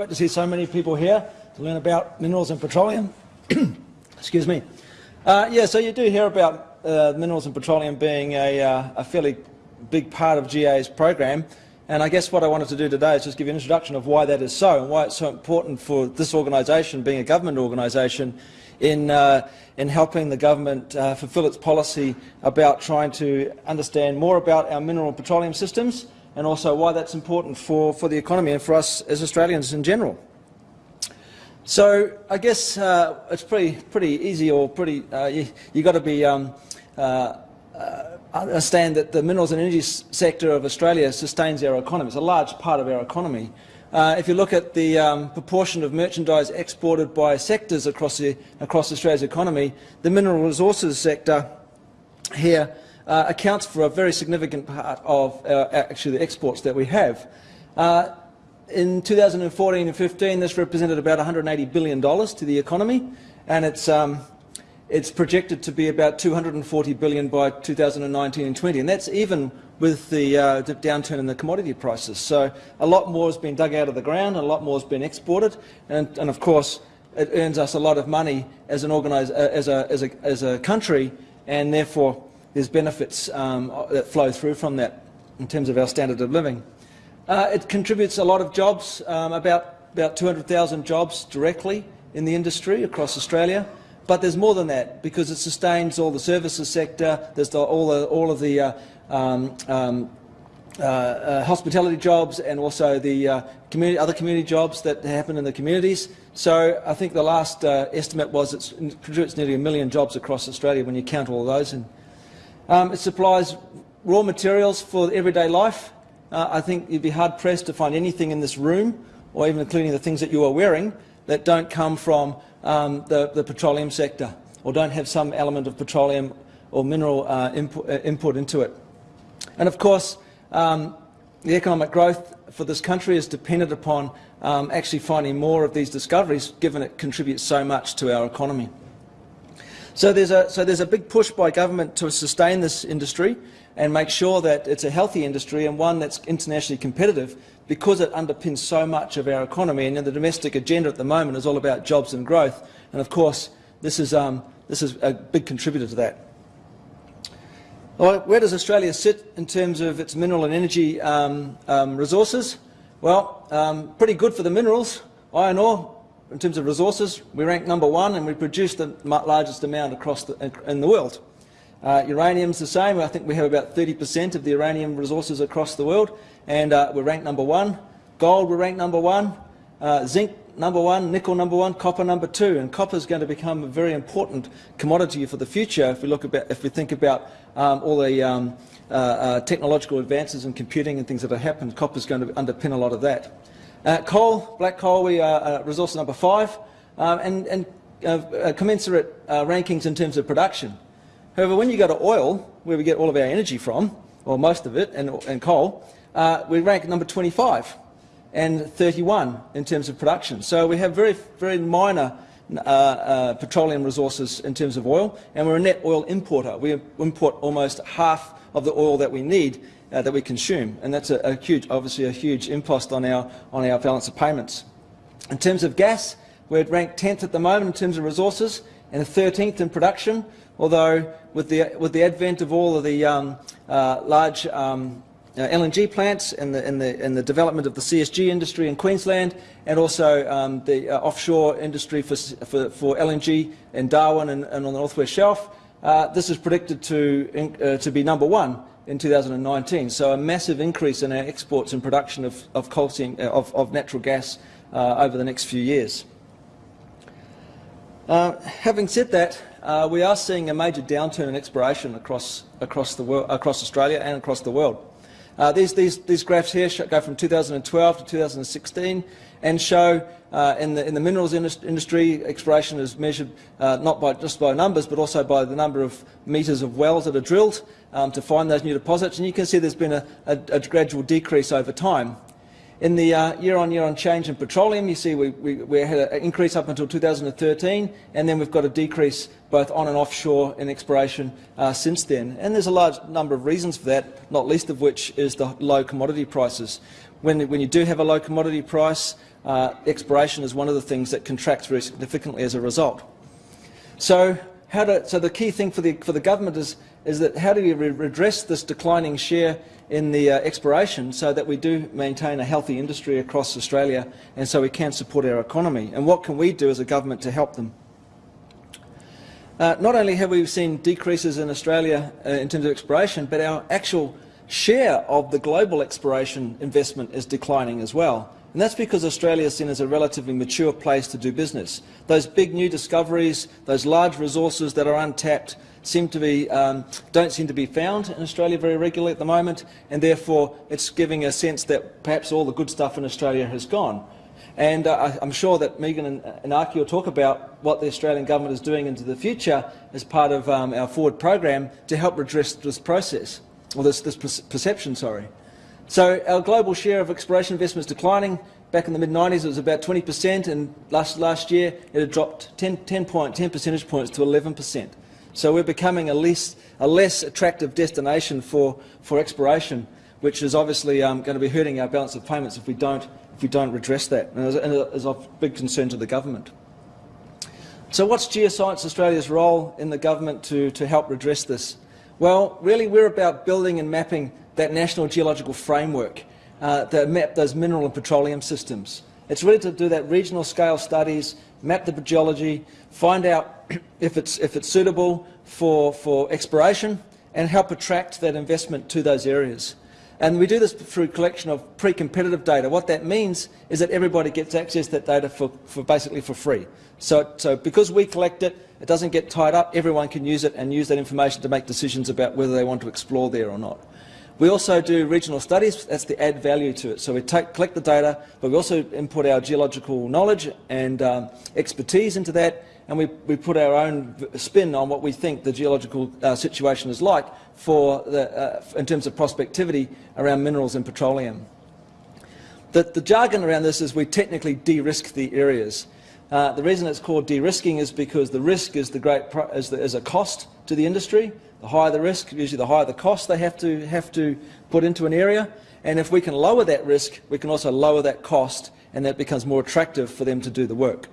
Great to see so many people here to learn about minerals and petroleum. Excuse me. Uh, yeah, so you do hear about uh, minerals and petroleum being a, uh, a, fairly big part of GA's program. And I guess what I wanted to do today is just give you an introduction of why that is so and why it's so important for this organisation, being a government organisation, in, uh, in helping the government uh, fulfil its policy about trying to understand more about our mineral and petroleum systems and also why that's important for, for the economy and for us as Australians in general. So I guess uh, it's pretty pretty easy or pretty uh, you, you got to be um, uh, uh, understand that the minerals and energy sector of Australia sustains our economy. It's a large part of our economy. Uh, if you look at the um, proportion of merchandise exported by sectors across, the, across Australia's economy, the mineral resources sector here uh, accounts for a very significant part of uh, actually the exports that we have. Uh, in 2014 and 15, this represented about $180 billion to the economy, and it's, um, it's projected to be about 240 billion by 2019 and 20, and that's even with the, uh, downturn in the commodity prices. So a lot more has been dug out of the ground, a lot more has been exported, and, and of course it earns us a lot of money as an organize, uh, as, a, as, a, as a country, and therefore there's benefits um, that flow through from that in terms of our standard of living. Uh, it contributes a lot of jobs, um, about, about 200,000 jobs directly in the industry across Australia. But there's more than that because it sustains all the services sector, there's the, all, the, all of the uh, um, um, uh, uh, hospitality jobs and also the uh, community, other community jobs that happen in the communities. So I think the last uh, estimate was it contributes nearly a million jobs across Australia when you count all those. And, um, it supplies raw materials for everyday life. Uh, I think you'd be hard-pressed to find anything in this room, or even including the things that you are wearing, that don't come from um, the, the, petroleum sector, or don't have some element of petroleum or mineral uh, input, uh, input, into it. And of course, um, the economic growth for this country is dependent upon um, actually finding more of these discoveries, given it contributes so much to our economy. So there's, a, so there's a big push by government to sustain this industry and make sure that it's a healthy industry and one that's internationally competitive because it underpins so much of our economy. And the domestic agenda at the moment is all about jobs and growth. And of course, this is, um, this is a big contributor to that. Well, where does Australia sit in terms of its mineral and energy um, um, resources? Well, um, pretty good for the minerals. Iron ore, in terms of resources, we rank number one and we produce the largest amount across the, in the world. Uh, uranium's the same. I think we have about 30% of the uranium resources across the world, and uh, we're ranked number one. Gold, we're ranked number one. Uh, zinc, number one. Nickel, number one. Copper, number two. And copper is going to become a very important commodity for the future if we look about, if we think about um, all the um, uh, uh, technological advances in computing and things that have happened. Copper is going to underpin a lot of that. Uh, coal, black coal, we are uh, resource number five, um, and, and uh, uh commensurate uh, rankings in terms of production. However, when you go to oil, where we get all of our energy from, or most of it, and, and coal, uh, we rank number 25 and 31 in terms of production. So we have very, very minor petroleum resources in terms of oil, and we're a net oil importer. We import almost half of the oil that we need uh, that we consume, and that's a, a, huge, obviously a huge impost on our, on our balance of payments. In terms of gas, we're ranked 10th at the moment in terms of resources and 13th in production, although with the, with the advent of all of the um, uh, large um, uh, LNG plants and the, and, the, and the development of the CSG industry in Queensland and also um, the uh, offshore industry for, for, for, LNG in Darwin and, and on the Northwest Shelf, uh, this is predicted to, uh, to be number one in 2019. So a massive increase in our exports and production of, of, coal, uh, of, of natural gas uh, over the next few years. Uh, having said that, uh, we are seeing a major downturn in exploration across, across, the world, across Australia and across the world. Uh, these, these, these graphs here go from 2012 to 2016 and show uh, in, the, in the minerals industry, exploration is measured uh, not by, just by numbers, but also by the number of metres of wells that are drilled um, to find those new deposits. And you can see there's been a, a, a gradual decrease over time. In the uh, year-on-year on change in petroleum, you see we, we, we, had an increase up until 2013, and then we've got a decrease both on and offshore in exploration uh, since then. And there's a large number of reasons for that, not least of which is the low commodity prices. When, when you do have a low commodity price, uh, exploration is one of the things that contracts very significantly as a result. So, to, so the key thing for the, for the government is, is that how do we redress this declining share in the uh, exploration so that we do maintain a healthy industry across Australia and so we can support our economy. And what can we do as a government to help them? Uh, not only have we seen decreases in Australia uh, in terms of exploration, but our actual share of the global exploration investment is declining as well. And that's because Australia is seen as a relatively mature place to do business. Those big new discoveries, those large resources that are untapped, seem to be, um, don't seem to be found in Australia very regularly at the moment, and therefore it's giving a sense that perhaps all the good stuff in Australia has gone. And uh, I'm sure that Megan and, and will talk about what the Australian government is doing into the future as part of um, our forward program to help redress this process, or this, this perception, sorry. So our global share of exploration investment is declining. Back in the mid-90s, it was about 20%, and last, last year it had dropped 10, 10, point, 10 percentage points to 11%. So we're becoming a less, a less attractive destination for, for exploration, which is obviously um, going to be hurting our balance of payments if we don't, if we don't redress that, and is of big concern to the government. So what's Geoscience Australia's role in the government to, to help redress this? Well, really we're about building and mapping that national geological framework uh, that map those mineral and petroleum systems. It's really to do that regional scale studies, map the geology, find out if it's, if it's suitable for, for exploration and help attract that investment to those areas. And we do this through collection of pre-competitive data. What that means is that everybody gets access to that data for, for basically for free. So, so because we collect it, it doesn't get tied up, everyone can use it and use that information to make decisions about whether they want to explore there or not. We also do regional studies, that's the add value to it. So we take, collect the data, but we also input our geological knowledge and um, expertise into that, and we, we put our own spin on what we think the geological uh, situation is like for the, uh, in terms of prospectivity around minerals and petroleum. The, the jargon around this is we technically de-risk the areas. Uh, the reason it's called de-risking is because the risk is, the great is, the, is a cost to the industry, the higher the risk, usually the higher the cost they have to, have to put into an area. And if we can lower that risk, we can also lower that cost, and that becomes more attractive for them to do the work.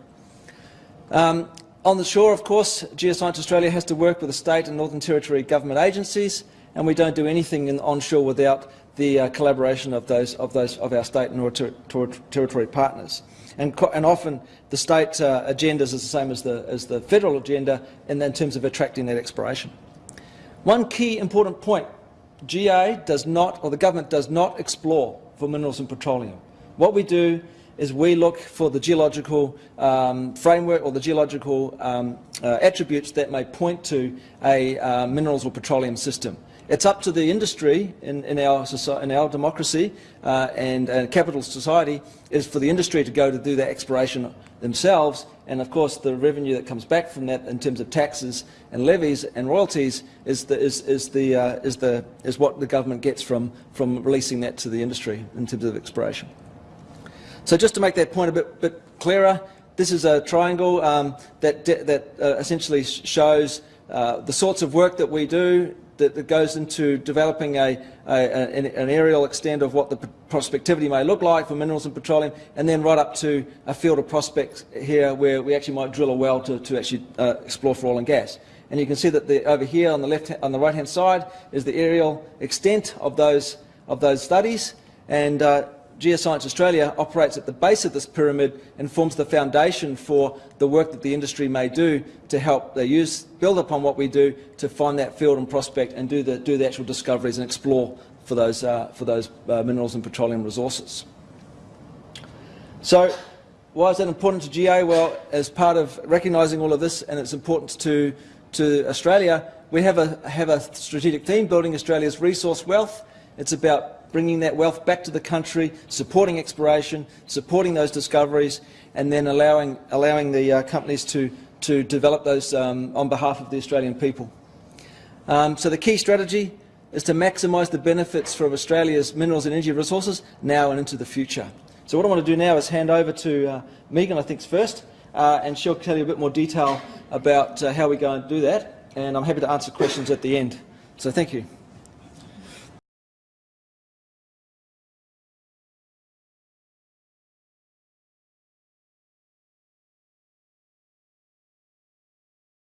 Um, on the shore, of course, Geoscience Australia has to work with the state and Northern Territory government agencies, and we don't do anything in, onshore without the uh, collaboration of those, of those of our state and ter ter territory partners. And, and, often the state uh, agendas is the same as the, as the federal agenda in, in terms of attracting that exploration. One key important point, GA does not, or the government does not explore for minerals and petroleum. What we do is we look for the geological um, framework or the geological um, uh, attributes that may point to a uh, minerals or petroleum system. It's up to the industry in, in, our, in our democracy uh, and uh, capital society is for the industry to go to do that exploration themselves and of course the revenue that comes back from that in terms of taxes and levies and royalties is, the, is, is, the, uh, is, the, what the government gets from, from releasing that to the industry in terms of exploration. So just to make that point a bit, bit clearer, this is a triangle um, that, that uh, essentially shows uh, the sorts of work that we do that, that goes into developing a, a, an, aerial extent of what the prospectivity may look like for minerals and petroleum, and then right up to a field of prospects here where we actually might drill a well to, to actually uh, explore for oil and gas. And you can see that the, over here on the left, on the right-hand side is the aerial extent of those of those studies, and uh, Geoscience Australia operates at the base of this pyramid and forms the foundation for the work that the industry may do to help they use, build upon what we do to find that field and prospect and do the, do the actual discoveries and explore for those, uh, for those uh, minerals and petroleum resources. So why is that important to GA? Well, as part of recognising all of this and its importance to, to Australia, we have a, have a strategic theme, building Australia's resource wealth. It's about bringing that wealth back to the country, supporting exploration, supporting those discoveries, and then allowing, allowing the uh, companies to, to develop those um, on behalf of the Australian people. Um, so the key strategy, is to maximise the benefits from Australia's minerals and energy resources now and into the future. So what I want to do now is hand over to uh, Megan, I think, first, uh, and she'll tell you a bit more detail about uh, how we go and do that, and I'm happy to answer questions at the end. So thank you.